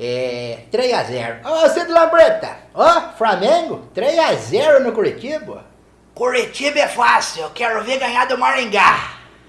É, 3x0. Ô, Cid Lambreta, ó, Flamengo, 3x0 no Curitiba. Curitiba é fácil, eu quero ver ganhar do Maringá.